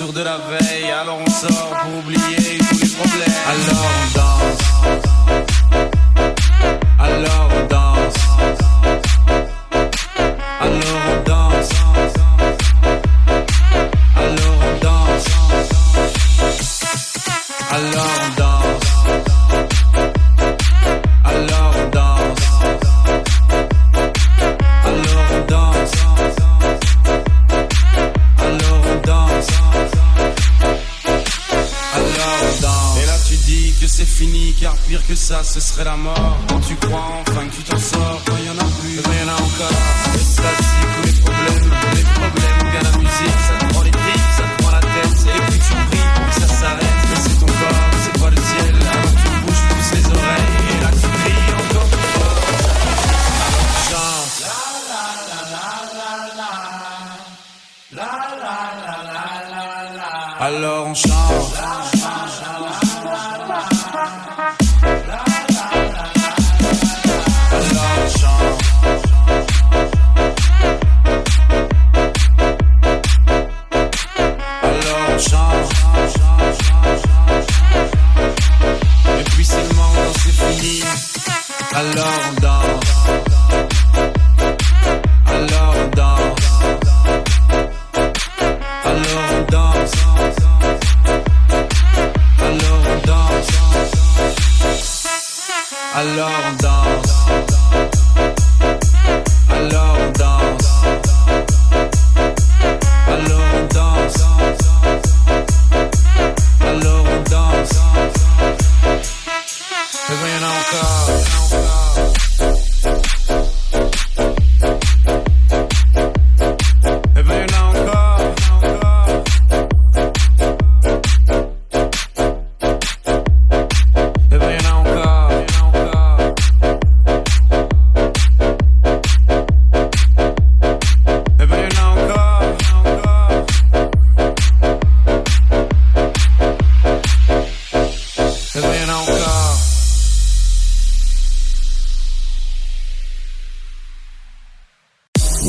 sur de la ce serait la mort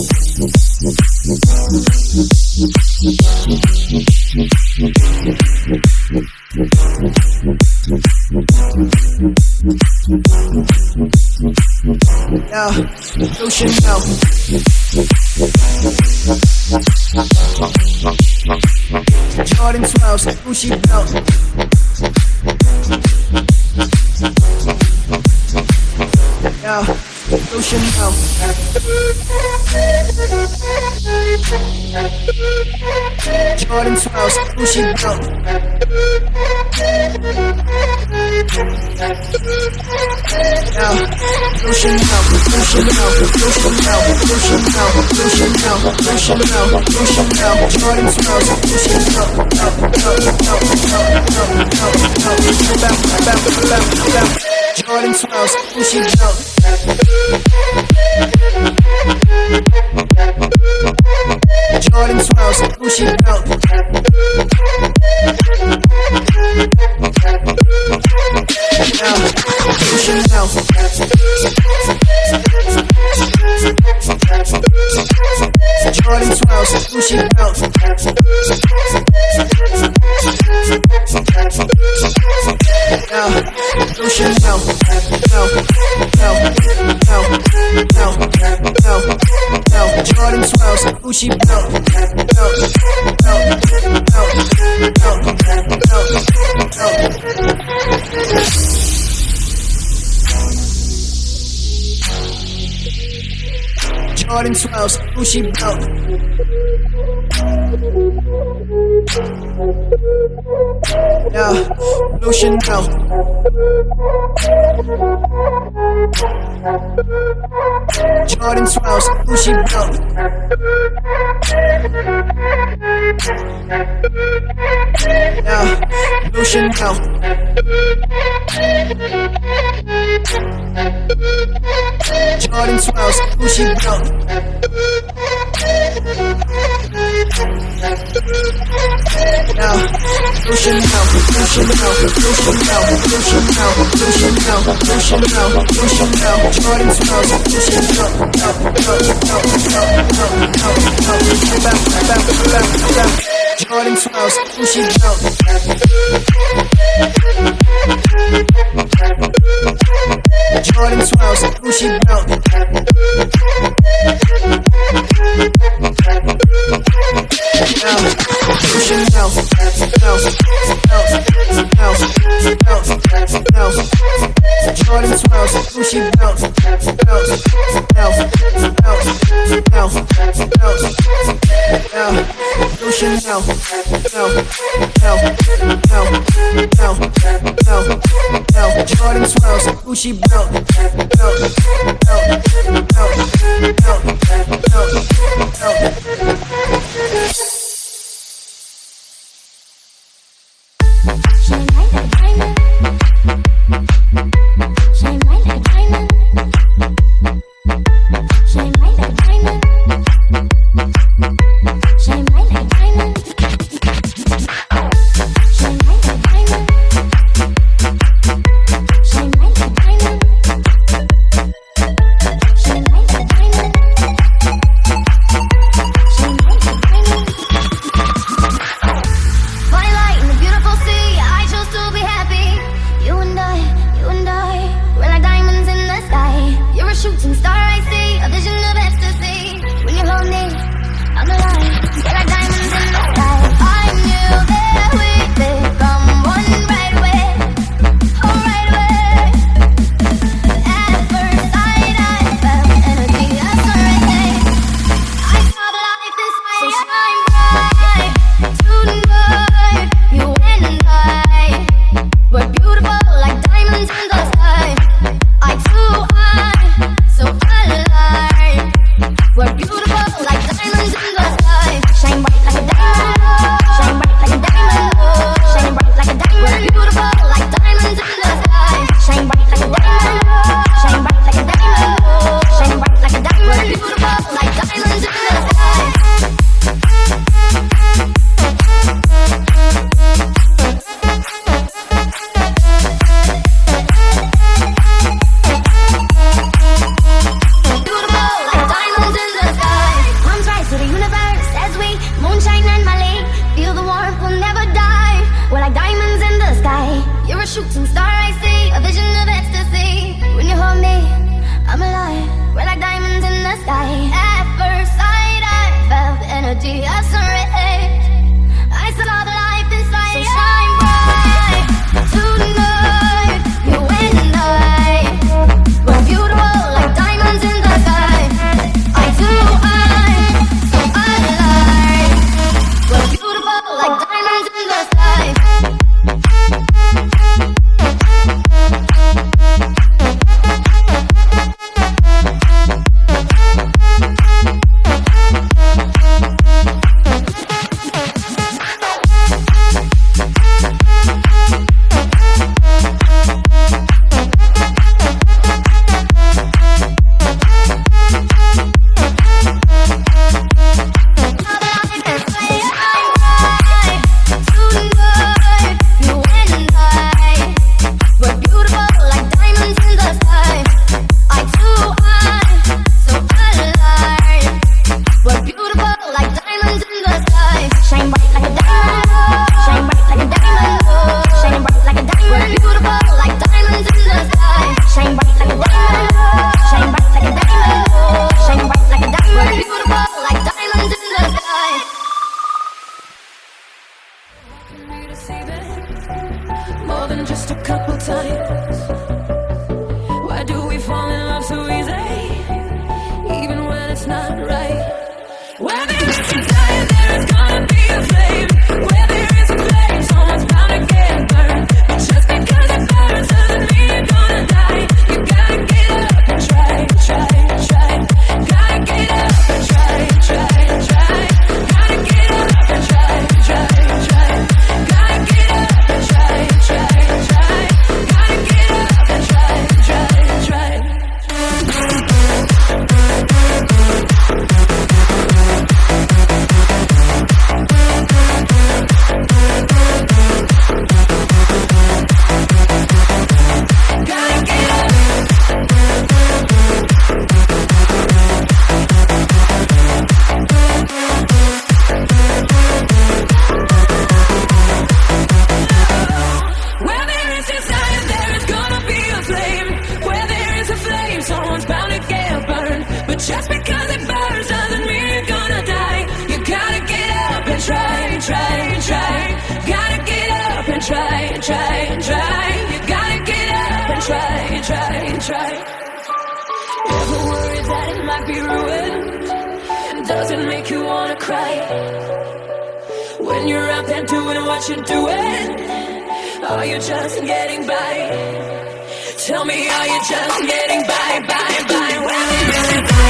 Yo, you know. Jordan 12s, Gucci belt. You should know. Jordan 12s, Gucci belt. Yo, you should know, you should know, you should know, you should know, you should know, you should know, you should know. Jordan 12s, you should know. Know, know, know, know, know, know, know. Bounce, bounce, bounce, bounce. Jordan smiles when she jump. swells, Gucci belt. Yeah, Lucian. Jordan swells, who she broke. No, Lucian, no. Jordan 12s, Gucci belt. Now, blue Chanel, blue Chanel, blue Jordan 12s, Gucci belt. Jordan running swells, who she bout? Jordan swells, who she bounce Chanel, you. Jordan 12s, Gucci. shooting star I see, a vision of ecstasy. When you hold me, I'm alive. We're like diamonds in the sky. By? Tell me, are you just getting by, by, by? When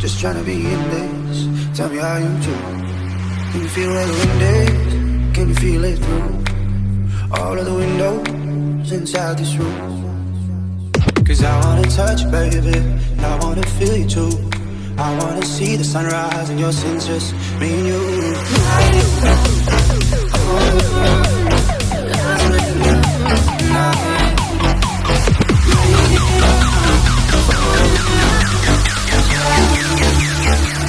Just trying to be in this. Tell me how you do. Can you feel the wind is? Can you feel it through all of the windows inside this room? Cause I wanna touch you, baby, I wanna feel you too. I wanna see the sunrise and your sins just me and you. Yeah, yeah, yeah, yeah.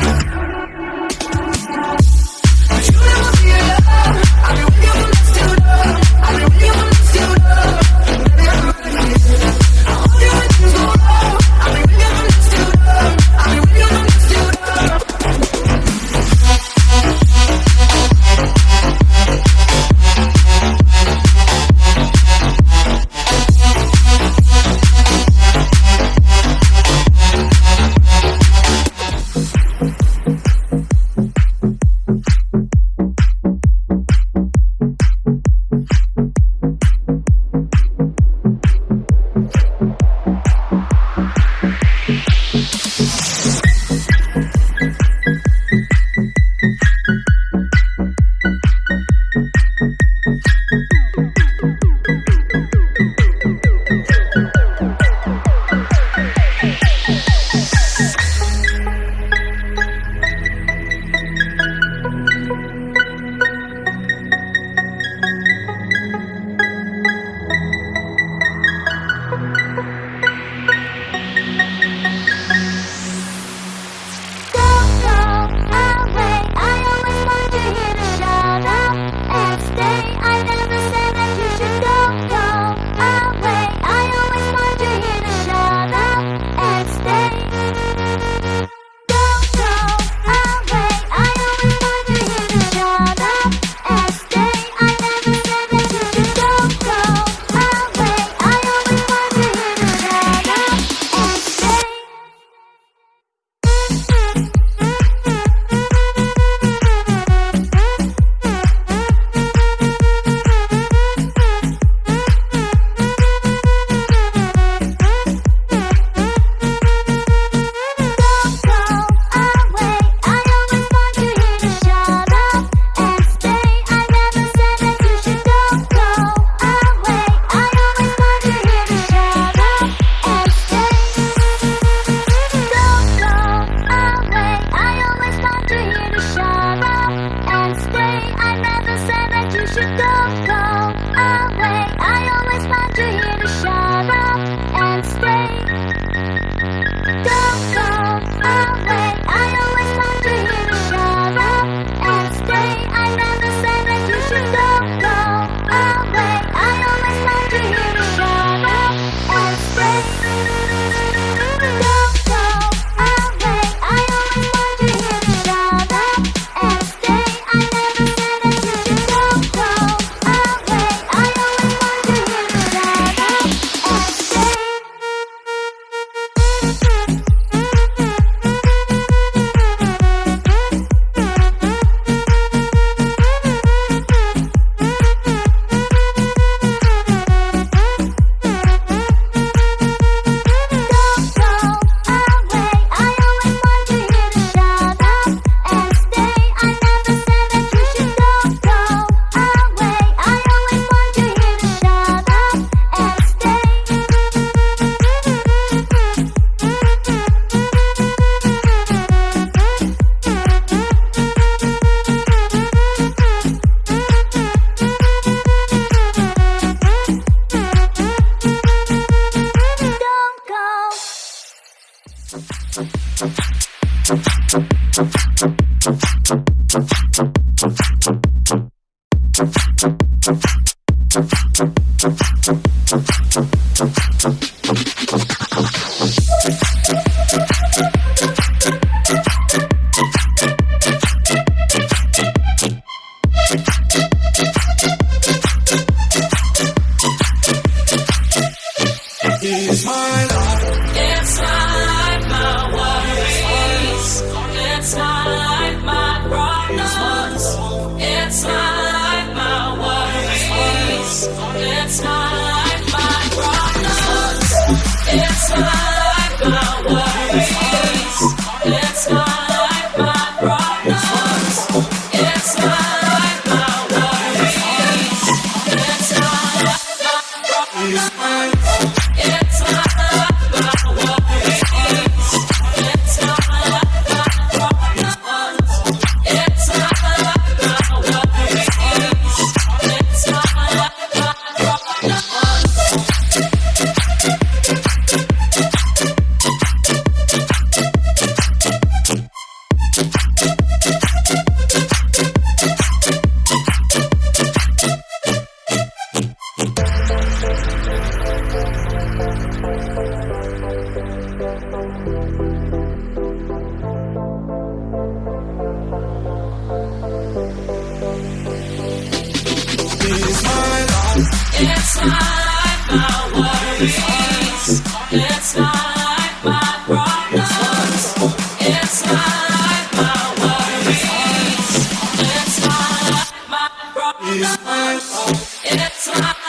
promise. It's my fault. It's my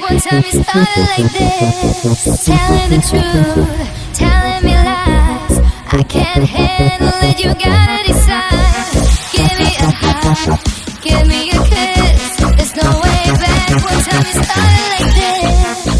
One time you started like this. Telling the truth, telling me lies. I can't handle it, you gotta decide. Give me a high, give me a kiss. There's no way back. One time you started like this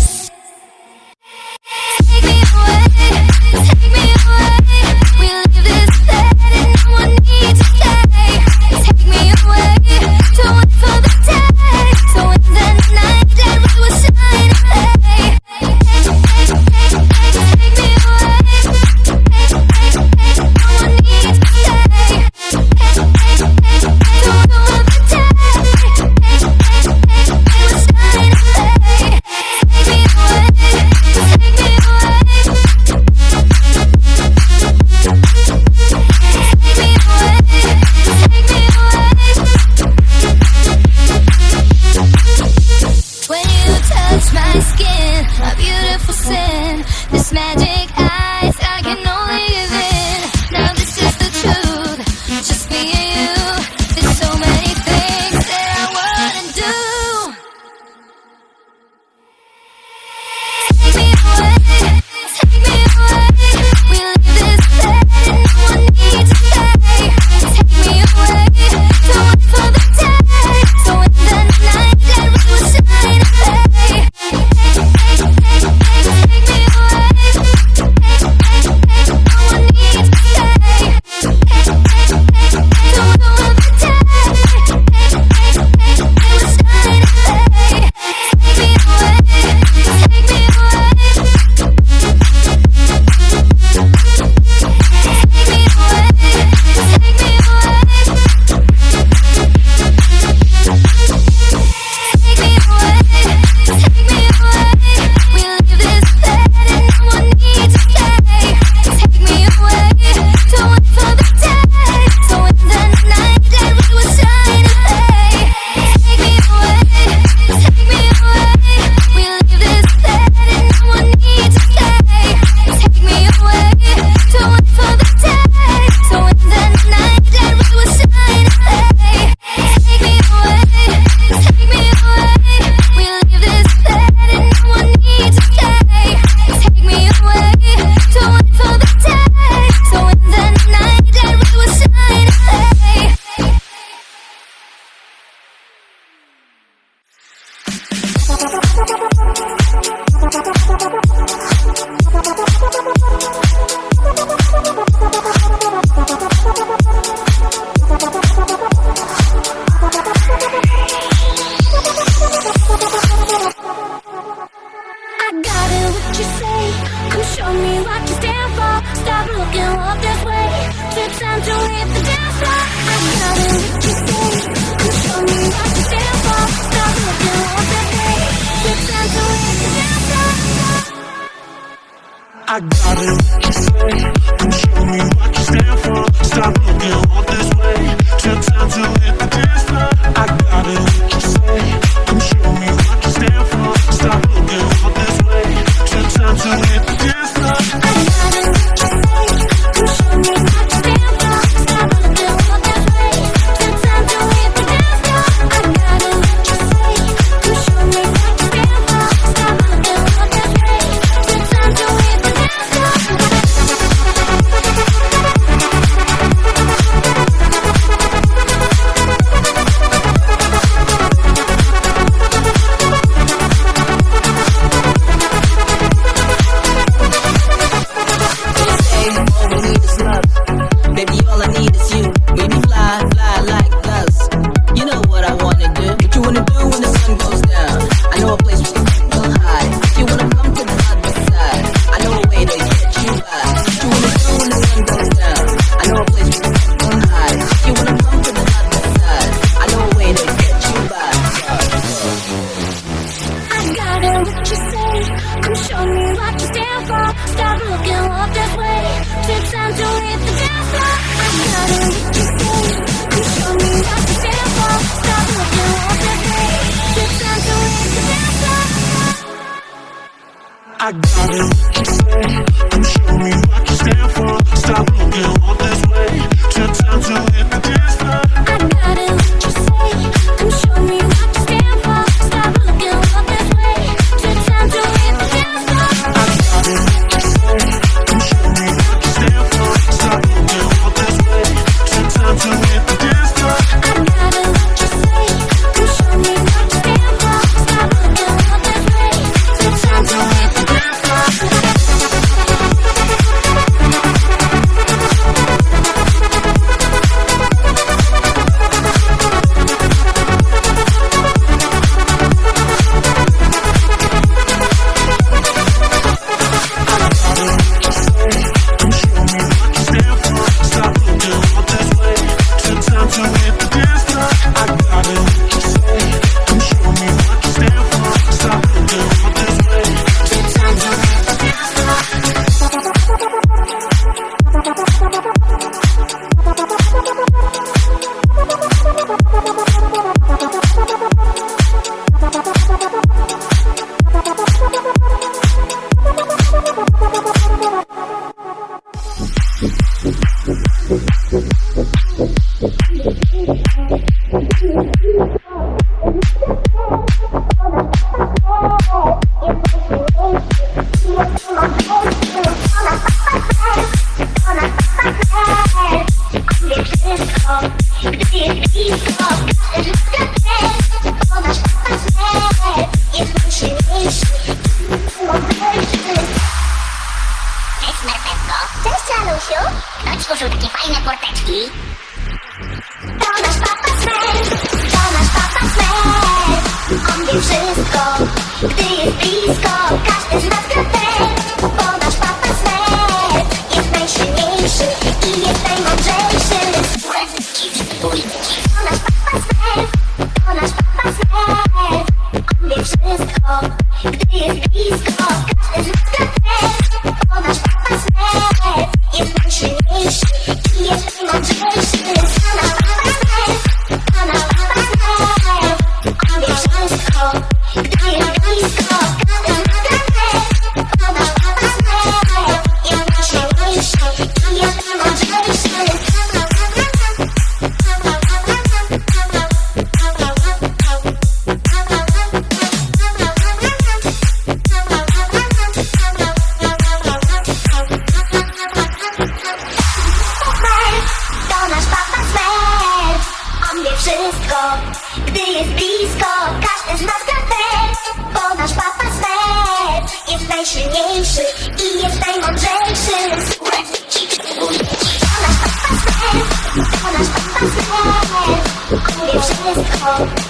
It's just called